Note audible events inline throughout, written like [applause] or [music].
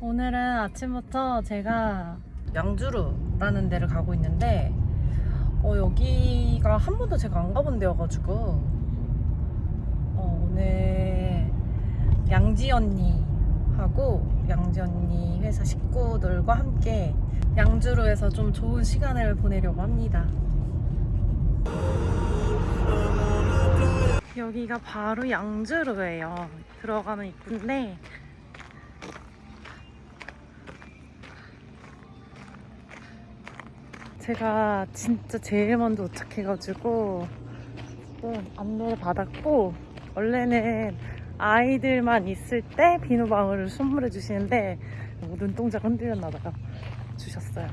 오늘은 아침부터 제가 양주루라는 데를 가고 있는데 어, 여기가 한 번도 제가 안 가본 데여가지고 어, 오늘 양지 언니하고 양지 언니 회사 식구들과 함께 양주루에서 좀 좋은 시간을 보내려고 합니다. 여기가 바로 양주루예요. 들어가는 입구인데 제가 진짜 제일 먼저 도착해가지고 좀 안내를 받았고 원래는 아이들만 있을 때 비누방울을 선물해 주시는데 눈동자가 흔들렸나 봐요. 주셨어요.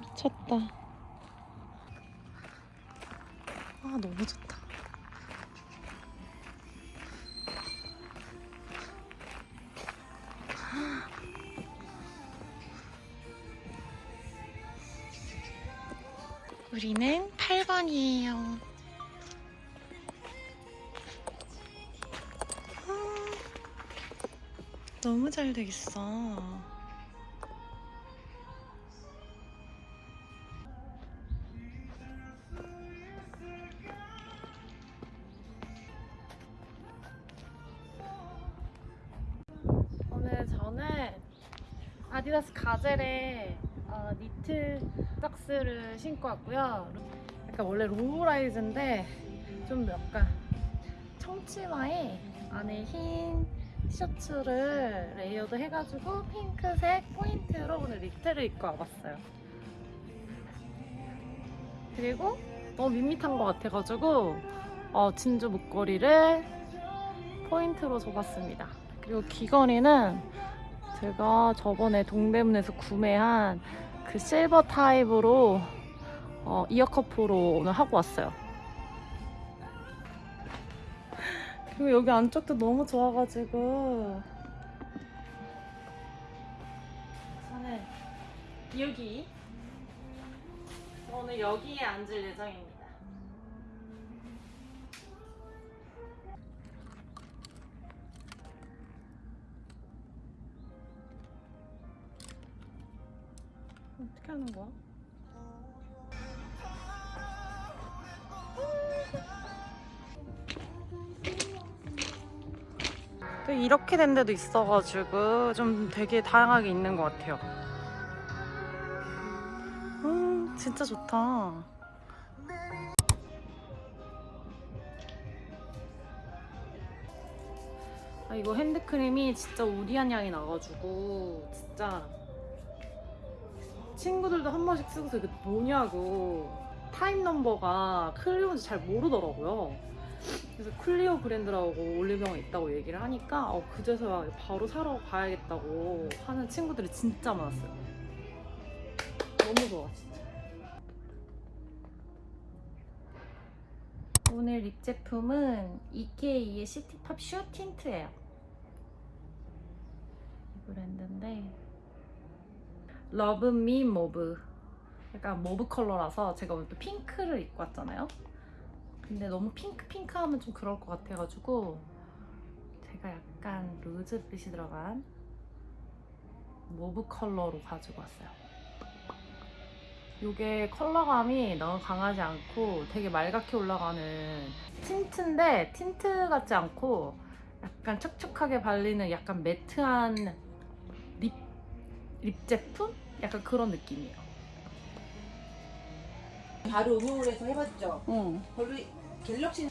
미쳤다. 아 너무 좋다. 우리는 8번이에요. 아, 너무 잘 돼 있어. 오늘 저는 아디다스 가젤의 어, 니트 박스를 신고 왔고요. 약간 원래 low-rise인데 좀 약간 청치마에 안에 흰 티셔츠를 layered 해가지고 핑크색 포인트로 오늘 니트를 입고 와봤어요. 그리고 너무 밋밋한 것 같아가지고 어, 진주 목걸이를 포인트로 줘봤습니다. 그리고 귀걸이는 제가 저번에 동대문에서 구매한 그 실버 타입으로 어, 이어커프로 오늘 하고 왔어요. 그리고 여기 안쪽도 너무 좋아가지고 저는 여기 오늘 여기에 앉을 예정입니다. 하는 거야? 또 이렇게 된 데도 있어가지고 좀 되게 다양하게 있는 것 같아요. 음, 진짜 좋다. 아, 이거 핸드크림이 진짜 우디한 향이 나가지고 진짜 친구들도 한 번씩 쓰고서 이게 뭐냐고 타입 넘버가 클리오인지 잘 모르더라고요. 그래서 클리오 브랜드라고 올리브영에 있다고 얘기를 하니까 어, 그제서야 바로 사러 가야겠다고 하는 친구들이 진짜 많았어요. 너무 좋아 진짜. 오늘 lip 제품은 EK의 시티팝 슈 tint예요. 이 브랜드인데 러브미 모브 약간 mauve 컬러라서 제가 오늘 또 핑크를 입고 왔잖아요. 근데 너무 핑크 핑크 하면 좀 그럴 것 같아가지고 제가 약간 로즈빛이 들어간 mauve 컬러로 가지고 왔어요. 이게 컬러감이 너무 강하지 않고 되게 맑게 올라가는 tint인데 tint 같지 않고 약간 촉촉하게 발리는 약간 매트한 립, 립 제품? 약간 그런 느낌이에요. 바로 응용을 해서 해봤죠. 응. 별로 갤럭시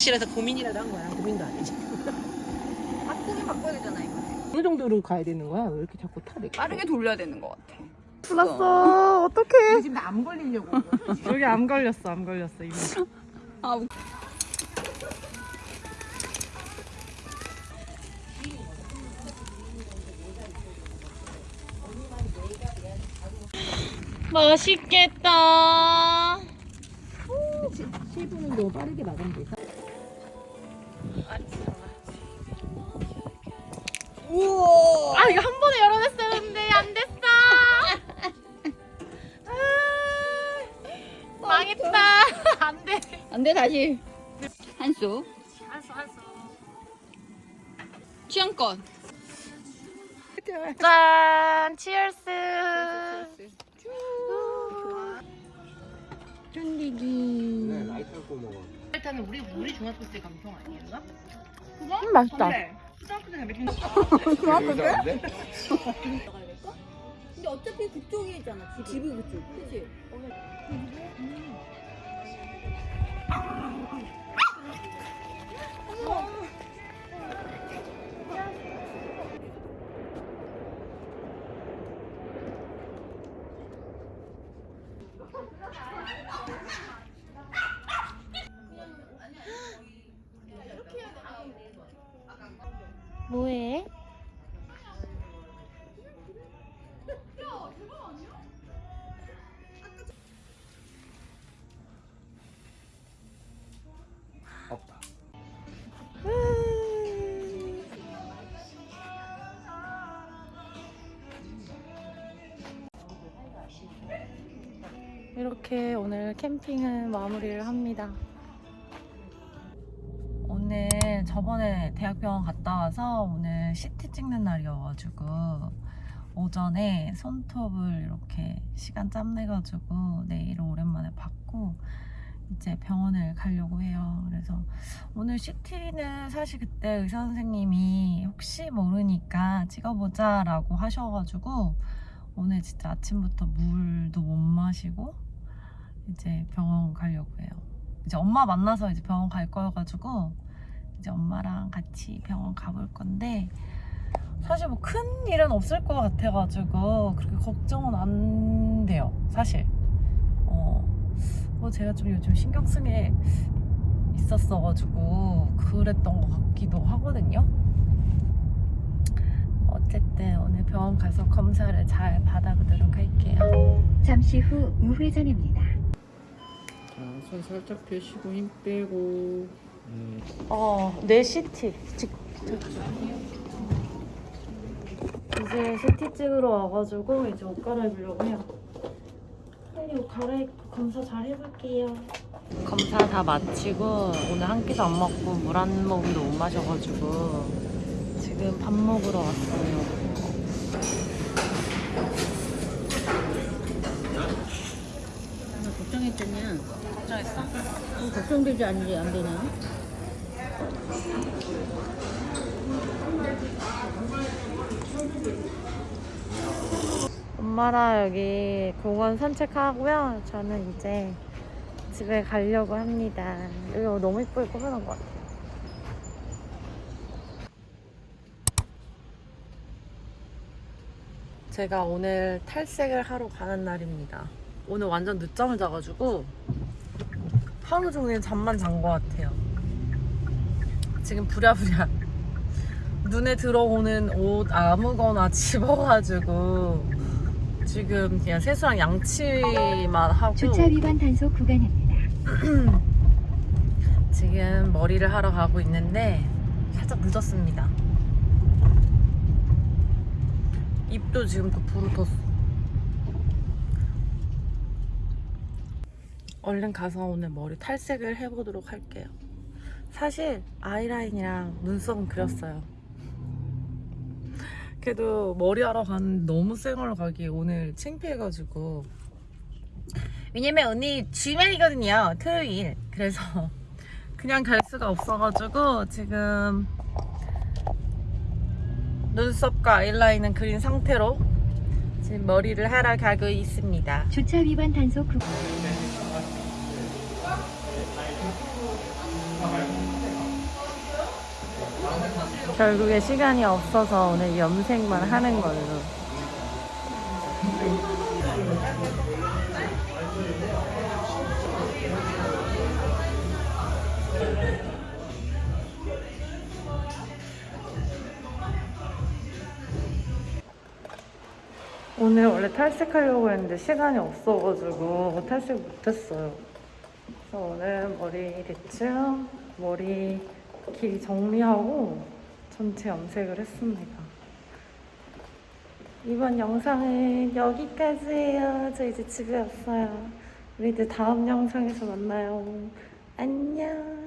실에서 고민이라도 한 거야. 고민도 아니지. [laughs] 바꾸기 바꿔야 되잖아 이거. 어느 정도로 가야 되는 거야? 왜 이렇게 자꾸 타대? 빠르게 돌려야 되는 것 같아. 불났어. 어떡해. 지금 나 안 걸리려고. 한 거야. [laughs] 여기 암 걸렸어. 암 걸렸어. 이미. 아, 웃- 맛있겠다. 7분은 너무 빠르게 돼. 우와. 아 이거 한 번에 열어냈었는데 안 됐어. 아, 망했다. [laughs] 안 돼. 안돼 다시. 한수. 한수 한수. 취향권. 짠, 치얼스. 쫀디기. 라이터 고 먹어. 일단은 우리 우리 중학교 때 감성 아니었나? 음, 맛있다. 초등학교 때 맥주? [laughs] 안 돼? [laughs] 근데 어차피 그쪽이잖아. 집이 그쪽. 그치? 뭐해? 없다. 이렇게 오늘 캠핑은 마무리를 합니다. 저번에 대학병원 갔다 와서 오늘 CT 찍는 날이어가지고 오전에 손톱을 이렇게 시간 짬내가지고 내일 오랜만에 받고 이제 병원을 가려고 해요. 그래서 오늘 CT는 사실 그때 의사 선생님이 혹시 모르니까 찍어보자 라고 하셔가지고 오늘 진짜 아침부터 물도 못 마시고 이제 병원 가려고 해요. 이제 엄마 만나서 이제 병원 갈 거여가지고 이제 엄마랑 같이 병원 가볼 건데 사실 뭐 큰 일은 없을 것 같아가지고 그렇게 걱정은 안 돼요. 사실. 어, 뭐 제가 좀 요즘 신경 쓴게 있었어가지고 그랬던 것 같기도 하거든요. 어쨌든 오늘 병원 가서 검사를 잘 받아보도록 할게요. 잠시 후 우회전입니다. 자, 손 살짝 펴시고 힘 빼고. 음, 어, 내 CT. 직... 이제 CT 찍으러 와가지고 이제 옷 갈아입으려고 해요. 빨리 옷 갈아입고 검사 잘 해볼게요. 검사 다 마치고 오늘 한 끼도 안 먹고 물 한 모금도 못 마셔가지고 지금 밥 먹으러 왔어요. 나 걱정했더니 걱정했어? 좀 걱정되지 않지 안 되냐? 엄마랑 여기 공원 산책하고요. 저는 이제 집에 가려고 합니다. 여기 너무 이쁘게 꾸며놓은 것 같아요. 제가 오늘 탈색을 하러 가는 날입니다. 오늘 완전 늦잠을 자가지고 하루 종일 잠만 잔 것 같아요. 지금 부랴부랴 [laughs] 눈에 들어오는 옷 아무거나 [laughs] 집어가지고 지금 그냥 세수랑 양치만 하고 주차 위반 단속 구간입니다. [clears throat] 지금 머리를 하러 가고 있는데 살짝 늦었습니다. 입도 지금 또 부르텄어. 얼른 가서 오늘 머리 탈색을 해보도록 할게요. 사실 아이라인이랑 눈썹은 그렸어요. 그래도 머리하러 가는 너무 쌩얼로 가기 오늘 창피해가지고. 왜냐면 오늘 주말이거든요 토요일. 그래서 [laughs] 그냥 갈 수가 없어가지고 지금 눈썹과 아이라인은 그린 상태로 지금 머리를 하러 가고 있습니다. 주차 위반 단속 구 결국에 시간이 없어서 오늘 염색만 하는 걸로 오늘 원래 탈색하려고 했는데 시간이 없어가지고 탈색 못했어요. 그래서 오늘 머리 대충 머리 길이 정리하고 전체 염색을 했습니다. 이번 영상은 여기까지예요. 저 이제 집에 왔어요. 우리 이제 다음 영상에서 만나요. 안녕.